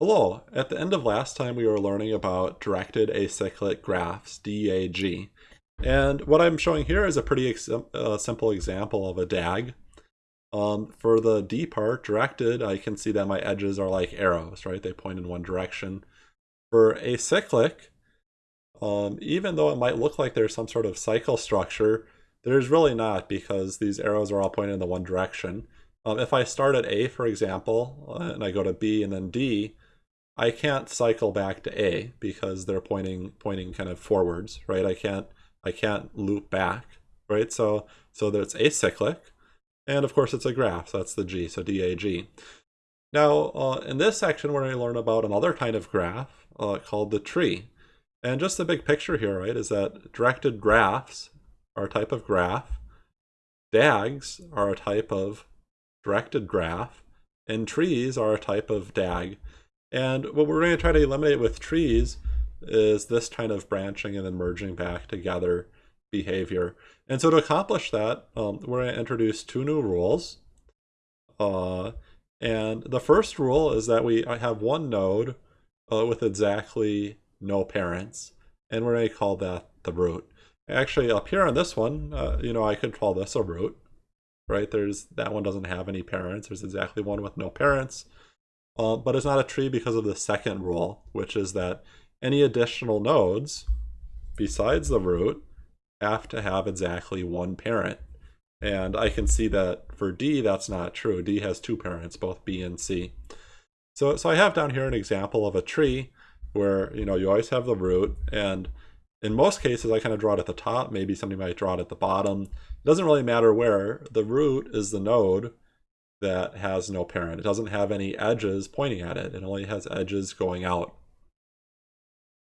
Hello, at the end of last time we were learning about directed acyclic graphs, DAG. And what I'm showing here is a pretty uh, simple example of a DAG. Um, for the D part, directed, I can see that my edges are like arrows, right? They point in one direction. For acyclic, um, even though it might look like there's some sort of cycle structure, there's really not because these arrows are all pointing in the one direction. Um, if I start at A, for example, uh, and I go to B and then D, I can't cycle back to A because they're pointing pointing kind of forwards, right? I can't I can't loop back, right? So so that's acyclic, and of course it's a graph, so that's the G, so DAG. Now uh, in this section we're going to learn about another kind of graph uh, called the tree. And just the big picture here, right, is that directed graphs are a type of graph, DAGs are a type of directed graph, and trees are a type of DAG. And what we're going to try to eliminate with trees is this kind of branching and then merging back together behavior. And so to accomplish that, um, we're going to introduce two new rules. Uh, and the first rule is that we have one node uh, with exactly no parents, and we're going to call that the root. Actually, up here on this one, uh, you know, I could call this a root, right? There's That one doesn't have any parents. There's exactly one with no parents. Uh, but it's not a tree because of the second rule, which is that any additional nodes besides the root have to have exactly one parent. And I can see that for D, that's not true. D has two parents, both B and C. So, so I have down here an example of a tree where, you know, you always have the root. And in most cases, I kind of draw it at the top. Maybe somebody might draw it at the bottom. It doesn't really matter where. The root is the node that has no parent. It doesn't have any edges pointing at it. It only has edges going out.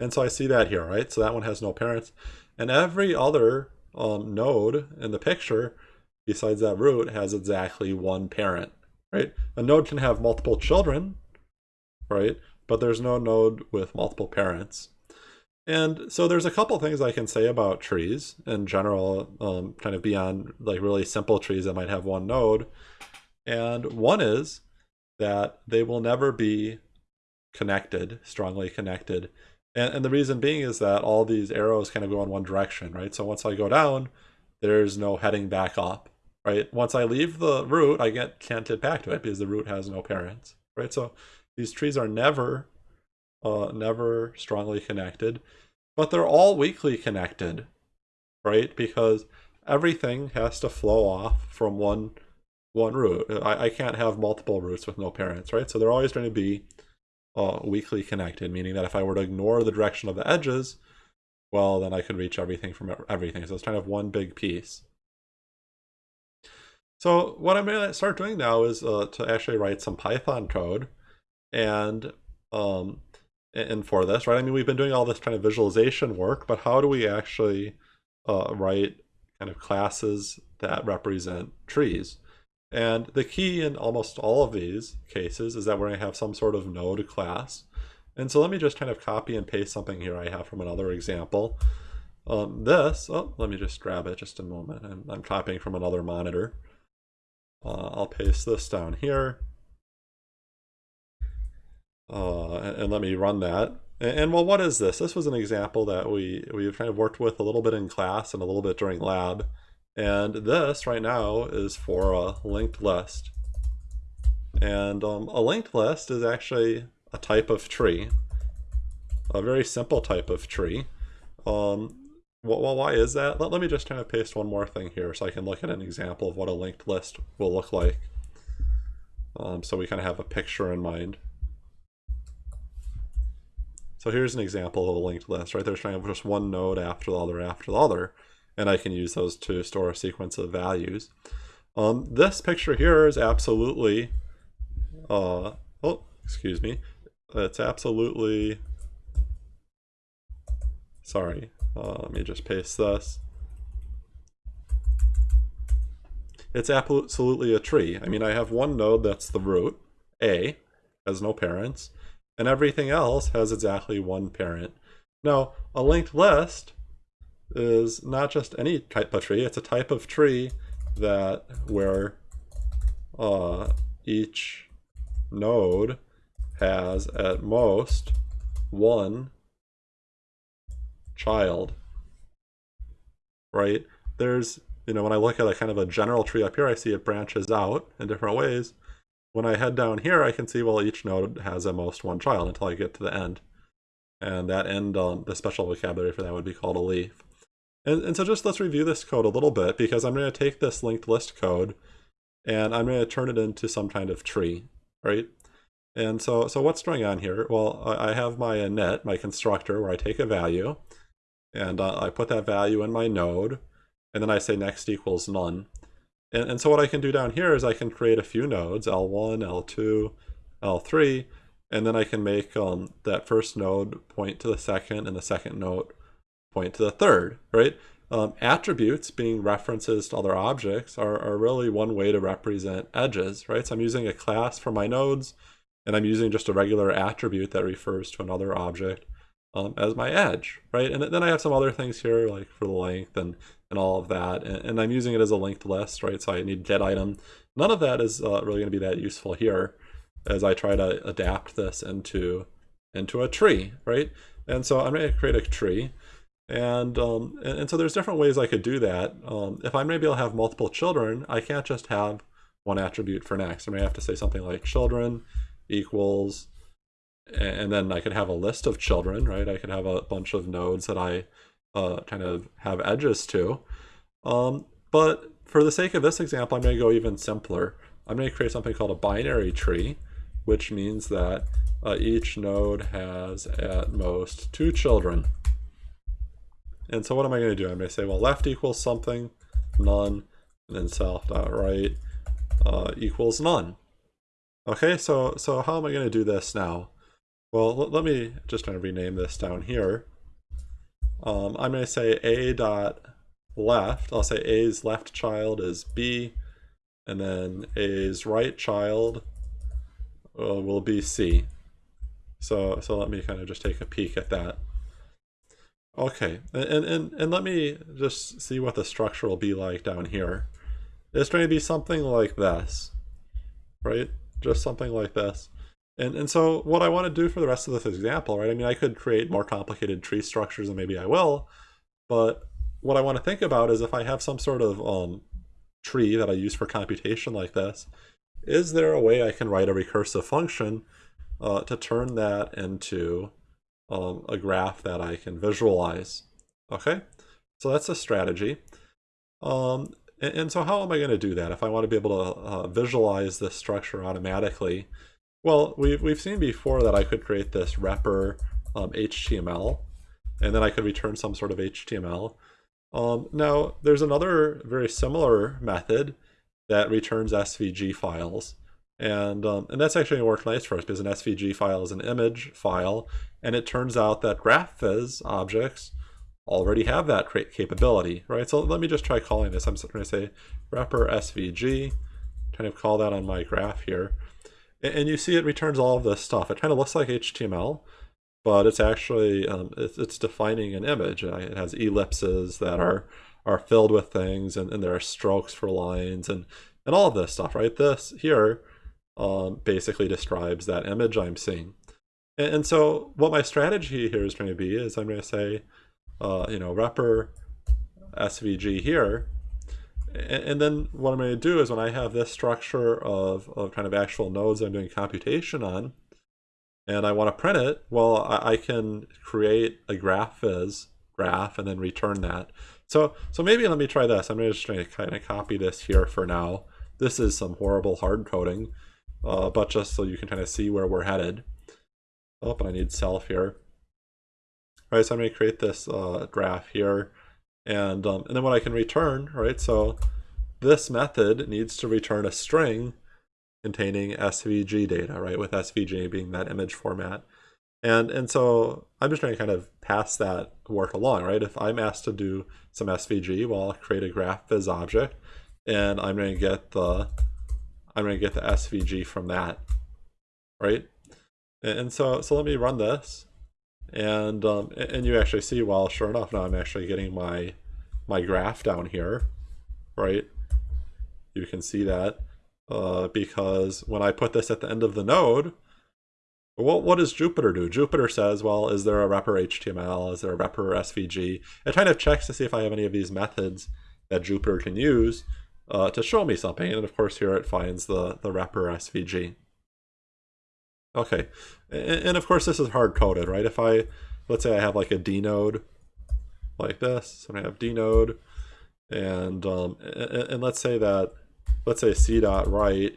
And so I see that here, right? So that one has no parents. And every other um, node in the picture, besides that root, has exactly one parent, right? A node can have multiple children, right? But there's no node with multiple parents. And so there's a couple things I can say about trees in general, um, kind of beyond like really simple trees that might have one node. And one is that they will never be connected, strongly connected. And, and the reason being is that all these arrows kind of go in one direction, right? So once I go down, there's no heading back up, right? Once I leave the root, I get, can't get back to it because the root has no parents, right? So these trees are never, uh, never strongly connected, but they're all weakly connected, right? Because everything has to flow off from one one root. I, I can't have multiple roots with no parents, right? So they're always going to be uh, weakly connected, meaning that if I were to ignore the direction of the edges, well, then I could reach everything from everything. So it's kind of one big piece. So what I'm going to start doing now is uh, to actually write some Python code. And um, and for this, right? I mean, we've been doing all this kind of visualization work, but how do we actually uh, write kind of classes that represent trees? And the key in almost all of these cases is that we're going to have some sort of node class. And so let me just kind of copy and paste something here I have from another example. Um, this, oh, let me just grab it just a moment. I'm, I'm copying from another monitor. Uh, I'll paste this down here. Uh, and, let me run that. And, and, well, what is this? This was an example that we, we've kind of worked with a little bit in class and a little bit during lab. And this right now is for a linked list. And um, a linked list is actually a type of tree, a very simple type of tree. Um, well, why is that? Let, let me just kind of paste one more thing here so I can look at an example of what a linked list will look like. Um, so we kind of have a picture in mind. So here's an example of a linked list, right? There's kind of just one node after the other after the other and I can use those to store a sequence of values. Um, this picture here is absolutely, uh, oh, excuse me, it's absolutely, sorry, uh, let me just paste this. It's absolutely a tree. I mean, I have one node that's the root, A, has no parents, and everything else has exactly one parent. Now, a linked list is not just any type of tree, it's a type of tree that where uh, each node has at most one child, right? There's, you know, when I look at a kind of a general tree up here, I see it branches out in different ways. When I head down here, I can see, well, each node has at most one child until I get to the end. And that end, um, the special vocabulary for that would be called a leaf. And, and so just let's review this code a little bit because I'm going to take this linked list code and I'm going to turn it into some kind of tree, right? And so, so what's going on here? Well, I have my init, my constructor, where I take a value, and uh, I put that value in my node, and then I say next equals none. And, and so what I can do down here is I can create a few nodes, L1, L2, L3, and then I can make um, that first node point to the second and the second node point to the third, right? Um, attributes, being references to other objects, are, are really one way to represent edges, right? So I'm using a class for my nodes, and I'm using just a regular attribute that refers to another object um, as my edge, right? And then I have some other things here, like for the length and, and all of that, and, and I'm using it as a linked list, right? So I need get item. None of that is uh, really going to be that useful here as I try to adapt this into, into a tree, right? And so I'm going to create a tree. And, um, and, and, so there's different ways I could do that. Um, if I'm maybe I'll have multiple children, I can't just have one attribute for next. I may have to say something like children equals, and then I could have a list of children, right? I could have a bunch of nodes that I uh, kind of have edges to. Um, but for the sake of this example, I'm going to go even simpler. I'm going to create something called a binary tree, which means that uh, each node has at most two children. And so what am I going to do? I'm going to say, well, left equals something, none, and then self.right uh, equals none. Okay, so, so how am I going to do this now? Well, let me just kind of rename this down here. Um, I'm going to say a dot left. I'll say a's left child is b, and then a's right child uh, will be c. So, so let me kind of just take a peek at that. Okay, and, and, and let me just see what the structure will be like down here. It's going to be something like this, right? Just something like this. And, and so what I want to do for the rest of this example, right? I mean, I could create more complicated tree structures and maybe I will, but what I want to think about is if I have some sort of um, tree that I use for computation like this, is there a way I can write a recursive function uh, to turn that into um, a graph that I can visualize. Okay, so that's a strategy. Um, and, and, so how am I going to do that? If I want to be able to uh, visualize this structure automatically, well, we've, we've seen before that I could create this repr um, HTML, and then I could return some sort of HTML. Um, now, there's another very similar method that returns SVG files. And, um, and that's actually worked nice for us because an SVG file is an image file. And it turns out that GraphViz objects already have that capability, right? So let me just try calling this. I'm going to say repr SVG, kind of call that on my graph here. And, and you see it returns all of this stuff. It kind of looks like HTML, but it's actually, um, it's, it's, defining an image. It has ellipses that are, are filled with things, and, and there are strokes for lines, and, and all of this stuff, right? This here um, basically describes that image I'm seeing. And, and, so what my strategy here is going to be is I'm going to say, uh, you know, repr SVG here. And, and, then what I'm going to do is when I have this structure of, of kind of actual nodes I'm doing computation on, and I want to print it, well, I, I can create a GraphViz graph and then return that. So, so maybe let me try this. I'm just going to kind of copy this here for now. This is some horrible hard coding uh, but just so you can kind of see where we're headed. Oh, but I need self here. All right, so I'm going to create this uh, graph here, and um, and then what I can return, right? So this method needs to return a string containing SVG data, right? With SVG being that image format. And, and so I'm just going to kind of pass that work along, right? If I'm asked to do some SVG, well, I'll create a GraphViz object, and I'm going to get the I'm going to get the SVG from that, right? And so, so let me run this, and um, and you actually see, well, sure enough, now I'm actually getting my my graph down here, right? You can see that uh, because when I put this at the end of the node, Well, what does Jupyter do? Jupyter says, well, is there a repr HTML? Is there a repr SVG? It kind of checks to see if I have any of these methods that Jupyter can use uh, to show me something. And of course, here it finds the, the repr SVG. Okay, and, and of course, this is hard coded, right? If I, let's say I have like a D node like this, and I have D node, and, um, and, and let's say that, let's say c dot right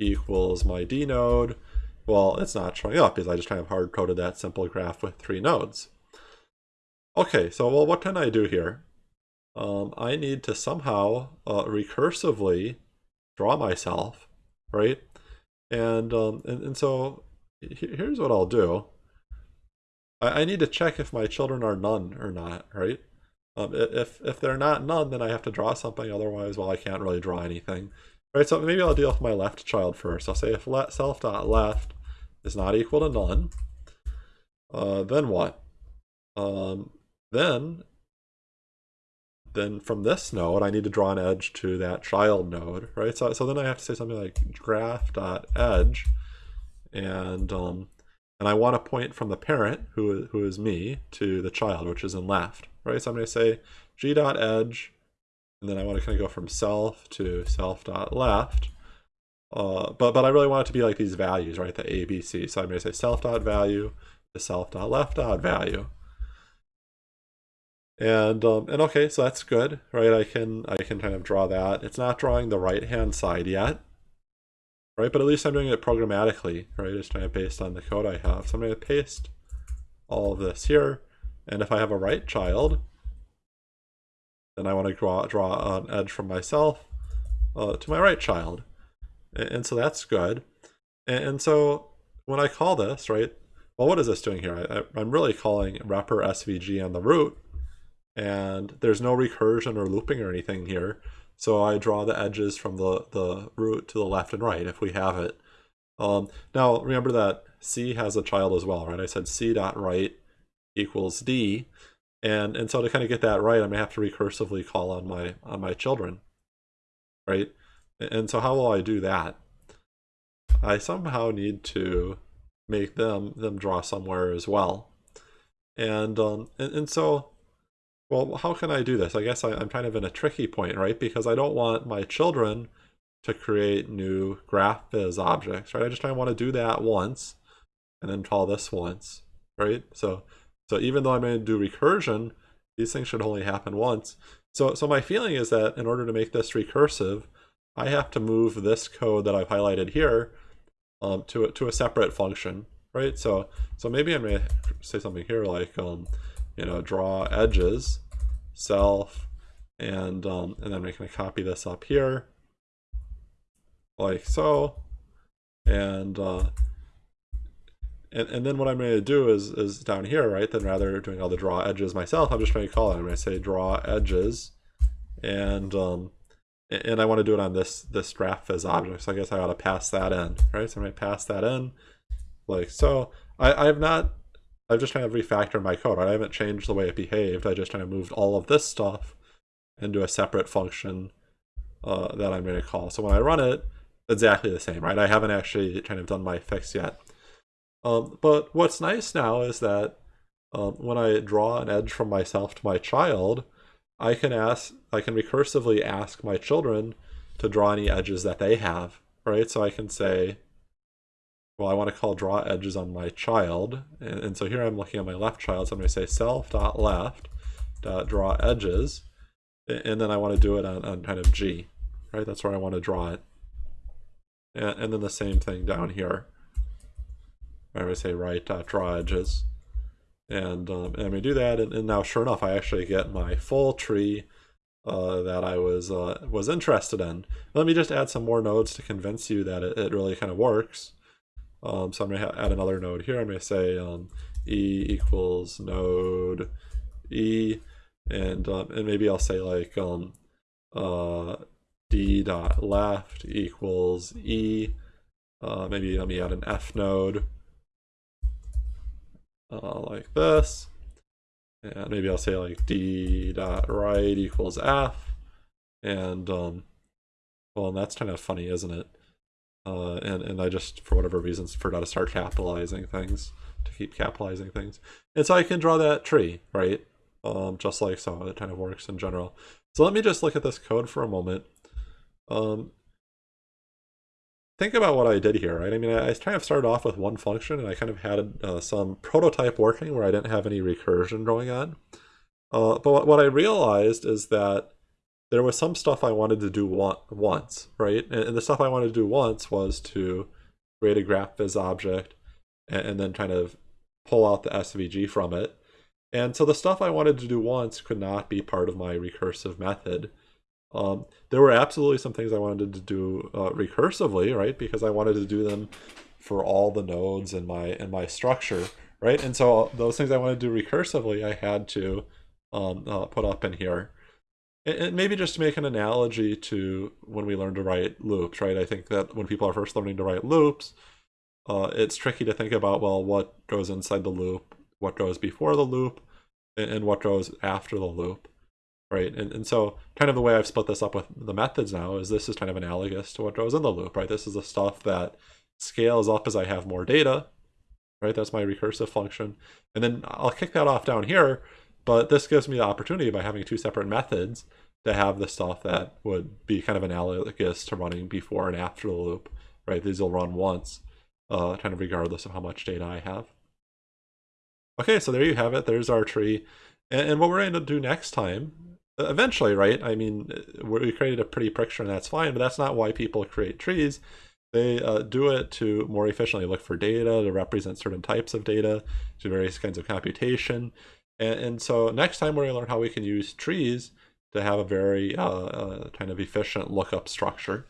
equals my D node, well, it's not showing up because I just kind of hard coded that simple graph with three nodes. Okay, so well, what can I do here? Um, I need to somehow uh, recursively draw myself, right? And, um, and, and so here's what I'll do. I, I need to check if my children are none or not, right? Um, if, if they're not none, then I have to draw something. Otherwise, well, I can't really draw anything. Right, so maybe I'll deal with my left child first. I'll say if self.left is not equal to none, uh, then what? Um, then, then from this node, I need to draw an edge to that child node, right? So, so then I have to say something like graph.edge, and um, and I want to point from the parent, who, who is me, to the child, which is in left, right? So I'm going to say g.edge, and then I want to kind of go from self to self self.left. Uh, but, but I really want it to be like these values, right? The A, B, C. So I'm going to say self.value to self.left.value. And um, and okay, so that's good, right? I can I can kind of draw that. It's not drawing the right hand side yet, right? But at least I'm doing it programmatically, right? It's kind of based on the code I have. So I'm going to paste all of this here. And if I have a right child, then I want to draw, draw an edge from myself uh, to my right child. And, and so that's good. And, and, so when I call this, right, well, what is this doing here? I, I'm really calling repr SVG on the root, and there's no recursion or looping or anything here. So I draw the edges from the, the root to the left and right if we have it. Um, now remember that C has a child as well, right? I said C dot right equals D. And, and so to kind of get that right, I'm gonna have to recursively call on my on my children, right? And so how will I do that? I somehow need to make them them draw somewhere as well. And um, and, and so well, how can I do this? I guess I, am kind of in a tricky point, right? Because I don't want my children to create new graph GraphViz objects, right? I just kind of want to do that once and then call this once, right? So, so even though I'm going to do recursion, these things should only happen once. So, so my feeling is that in order to make this recursive, I have to move this code that I've highlighted here um, to, a, to a separate function, right? So, so maybe I'm going to say something here like, um, you know, draw edges, self, and, um, and then going to copy this up here, like so, and, uh, and, and then what I'm going to do is, is down here, right, then rather doing all the draw edges myself, I'm just going to call it, I'm going to say draw edges, and, um, and I want to do it on this, this GraphViz object, so I guess I ought to pass that in, right, so I'm going to pass that in, like so. I, I have not I've just kind of refactored my code. Right? I haven't changed the way it behaved. I just kind of moved all of this stuff into a separate function uh, that I'm going to call. So when I run it, exactly the same, right? I haven't actually kind of done my fix yet. Um, but what's nice now is that um, when I draw an edge from myself to my child, I can ask, I can recursively ask my children to draw any edges that they have, right? So I can say, well, I want to call draw edges on my child. And, and so here I'm looking at my left child. So I'm going to say self dot draw edges. And then I want to do it on, on kind of G, right? That's where I want to draw it. And, and then the same thing down here. I would say right dot draw edges. And, um, and we do that. And, and, now sure enough, I actually get my full tree uh, that I was uh, was interested in. Let me just add some more nodes to convince you that it, it really kind of works. Um, so I'm going to add another node here. I'm going to say um, e equals node e, and um, and maybe I'll say like um, uh, d dot left equals e. Uh, maybe let me add an f node uh, like this, and maybe I'll say like d dot right equals f, and um, well, that's kind of funny, isn't it? Uh, and, and I just, for whatever reasons, forgot to start capitalizing things, to keep capitalizing things. And so I can draw that tree, right? Um, just like so, it kind of works in general. So let me just look at this code for a moment. Um, think about what I did here, right? I mean, I, kind of started off with one function and I kind of had uh, some prototype working where I didn't have any recursion going on. Uh, but what, what I realized is that there was some stuff I wanted to do once, right? And, the stuff I wanted to do once was to create a GraphViz object and, then kind of pull out the SVG from it. And so the stuff I wanted to do once could not be part of my recursive method. Um, there were absolutely some things I wanted to do uh, recursively, right? Because I wanted to do them for all the nodes in my in my structure, right? And so those things I wanted to do recursively, I had to um, uh, put up in here. And maybe just to make an analogy to when we learn to write loops, right? I think that when people are first learning to write loops, uh, it's tricky to think about, well, what goes inside the loop, what goes before the loop, and, and what goes after the loop right? And, and so kind of the way I've split this up with the methods now is this is kind of analogous to what goes in the loop, right? This is the stuff that scales up as I have more data, right? That's my recursive function. And then I'll kick that off down here, but this gives me the opportunity by having two separate methods to have the stuff that would be kind of analogous to running before and after the loop, right? These will run once, uh, kind of regardless of how much data I have. Okay, so there you have it. There's our tree. And, and what we're going to do next time eventually, right? I mean, we created a pretty picture and that's fine, but that's not why people create trees. They uh, do it to more efficiently look for data, to represent certain types of data, to various kinds of computation. And, and so next time we're going to learn how we can use trees to have a very uh, uh, kind of efficient lookup structure.